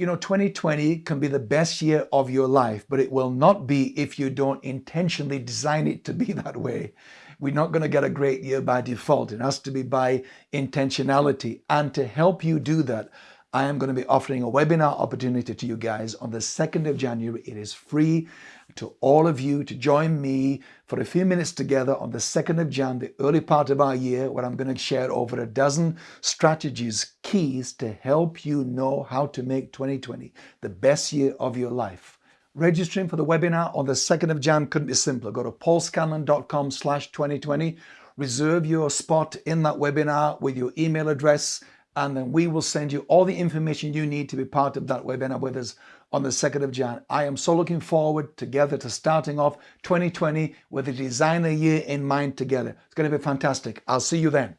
You know, 2020 can be the best year of your life, but it will not be if you don't intentionally design it to be that way. We're not going to get a great year by default. It has to be by intentionality. And to help you do that, I am going to be offering a webinar opportunity to you guys on the 2nd of January. It is free to all of you to join me for a few minutes together on the 2nd of Jan, the early part of our year, where I'm going to share over a dozen strategies, keys to help you know how to make 2020 the best year of your life. Registering for the webinar on the 2nd of Jan couldn't be simpler. Go to paulscanlon.com slash 2020. Reserve your spot in that webinar with your email address and then we will send you all the information you need to be part of that webinar with us on the 2nd of Jan. I am so looking forward together to starting off 2020 with a designer year in mind together. It's going to be fantastic. I'll see you then.